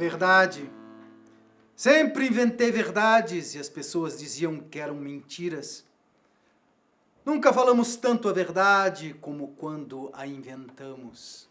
verdade. Sempre inventei verdades e as pessoas diziam que eram mentiras. Nunca falamos tanto a verdade como quando a inventamos.